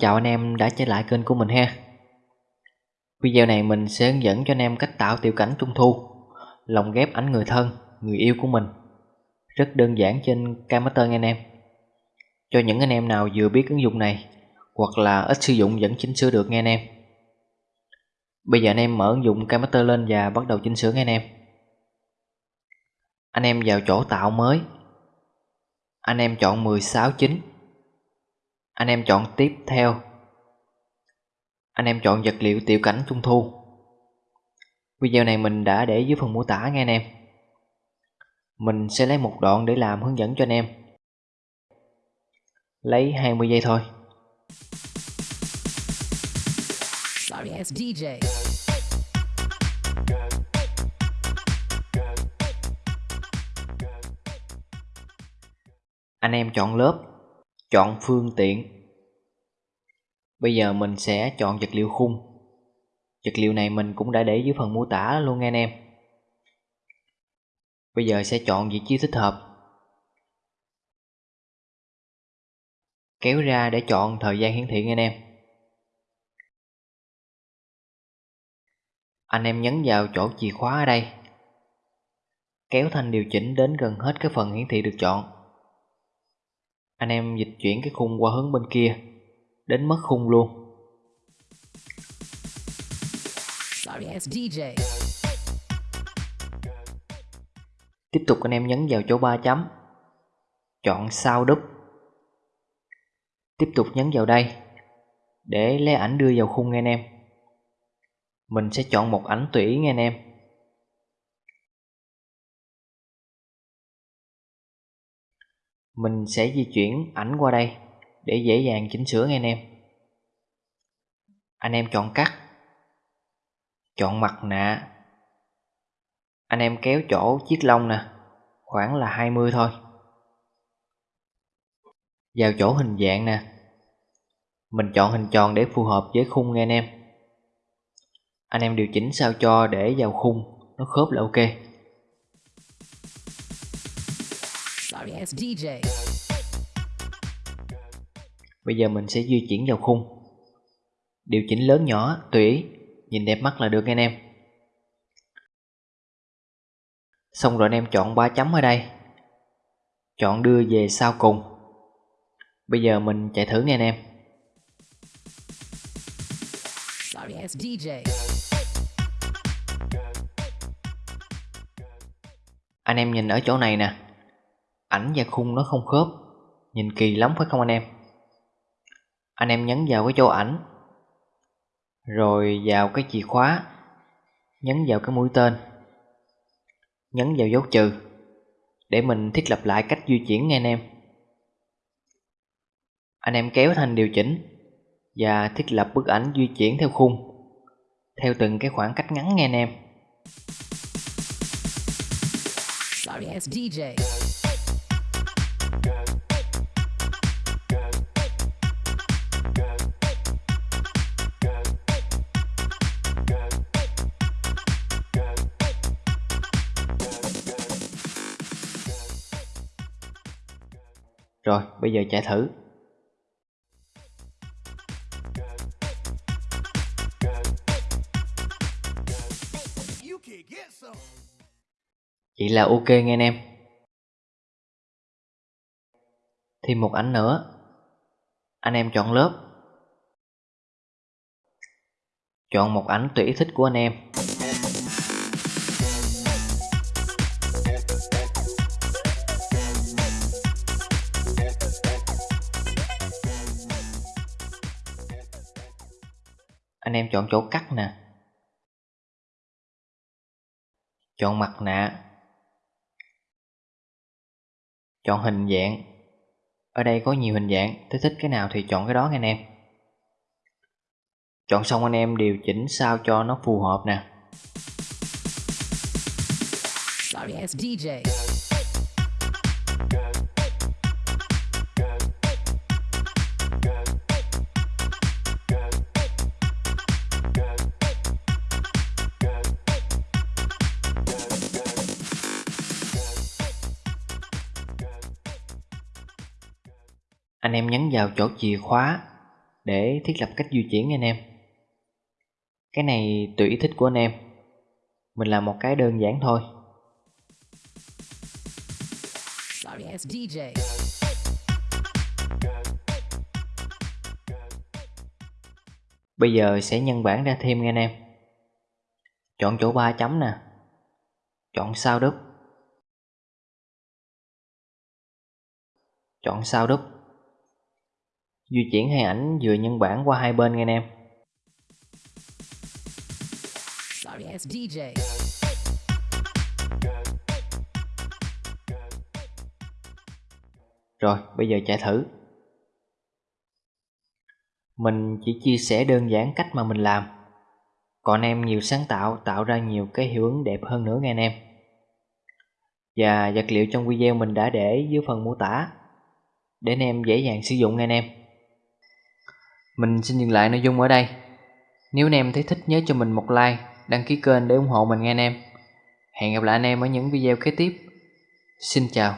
Chào anh em đã trở lại kênh của mình ha. Video này mình sẽ hướng dẫn cho anh em cách tạo tiểu cảnh trung thu Lồng ghép ảnh người thân, người yêu của mình. Rất đơn giản trên Cammaster nha anh em. Cho những anh em nào vừa biết ứng dụng này Hoặc là ít sử dụng vẫn chỉnh sửa được nghe anh em. Bây giờ anh em mở ứng dụng Cammaster lên và bắt đầu chỉnh sửa nghe anh em. Anh em vào chỗ tạo mới. Anh em chọn 16 chính anh em chọn tiếp theo. Anh em chọn vật liệu tiểu cảnh trung thu. Video này mình đã để dưới phần mô tả nghe anh em. Mình sẽ lấy một đoạn để làm hướng dẫn cho anh em. Lấy 20 giây thôi. Sorry ass DJ Anh em chọn lớp Chọn phương tiện. Bây giờ mình sẽ chọn vật liệu khung. Vật liệu này mình cũng đã để dưới phần mô tả luôn nghe anh em. Bây giờ sẽ chọn vị trí thích hợp. Kéo ra để chọn thời gian hiển thị nghe anh em. Anh em nhấn vào chỗ chìa khóa ở đây. Kéo thanh điều chỉnh đến gần hết cái phần hiển thị được chọn anh em dịch chuyển cái khung qua hướng bên kia Đến mất khung luôn. Tiếp tục anh em nhấn vào chỗ 3 chấm Chọn sao đúp Tiếp tục nhấn vào đây Để lấy ảnh đưa vào khung nghe anh em. Mình sẽ chọn một ảnh tùy nghe anh em Mình sẽ di chuyển ảnh qua đây để dễ dàng chỉnh sửa nghe anh em. Anh em chọn cắt, chọn mặt nạ. Anh em kéo chỗ chiếc lông nè, khoảng là 20 thôi. Vào chỗ hình dạng nè, mình chọn hình tròn để phù hợp với khung nghe anh em. Anh em điều chỉnh sao cho để vào khung nó khớp là ok. Sorry DJ Bây giờ mình sẽ di chuyển vào khung. Điều chỉnh lớn nhỏ tùy ý. Nhìn đẹp mắt là được anh em. Xong rồi anh em chọn ba chấm ở đây. Chọn đưa về sau cùng. Bây giờ mình chạy thử nha anh em. Sorry DJ Anh em nhìn ở chỗ này nè ảnh và khung nó không khớp. Nhìn kỳ lắm phải không anh em? Anh em nhấn vào cái chỗ ảnh. Rồi vào cái chìa khóa. Nhấn vào cái mũi tên. Nhấn vào dấu trừ. Để mình thiết lập lại cách di chuyển nghe anh em. Anh em kéo thành điều chỉnh Và thiết lập bức ảnh di chuyển theo khung. Theo từng cái khoảng cách ngắn nghe anh em. Sorry DJ rồi bây giờ chạy thử. Vậy là ok nghe anh em. Thêm một ảnh nữa. Anh em chọn lớp. Chọn một ảnh tùy thích của anh em. Anh em chọn chỗ cắt nè. Chọn mặt nạ. Chọn hình dạng ở đây có nhiều hình dạng thích thích cái nào thì chọn cái đó nha anh em chọn xong anh em điều chỉnh sao cho nó phù hợp nè Sorry, DJ. Anh em nhấn vào chỗ chìa khóa để thiết lập cách di chuyển anh em. Cái này tùy ý thích của anh em. Mình làm một cái đơn giản thôi. Bây giờ sẽ nhân bản ra thêm nha anh em. Chọn chỗ 3 chấm nè. Chọn sao đúp. Chọn sao đúp. Di chuyển hai ảnh vừa nhân bản qua hai bên nha anh em. Rồi, bây giờ chạy thử. Mình chỉ chia sẻ đơn giản cách mà mình làm. Còn em nhiều sáng tạo tạo ra nhiều cái hiệu ứng đẹp hơn nữa nghe anh em. Và vật liệu trong video mình đã để dưới phần mô tả để anh em dễ dàng sử dụng nghe anh em. Mình xin dừng lại nội dung ở đây. Nếu anh em thấy thích nhớ cho mình một like, đăng ký kênh để ủng hộ mình nghe anh em. Hẹn gặp lại anh em ở những video kế tiếp. Xin chào.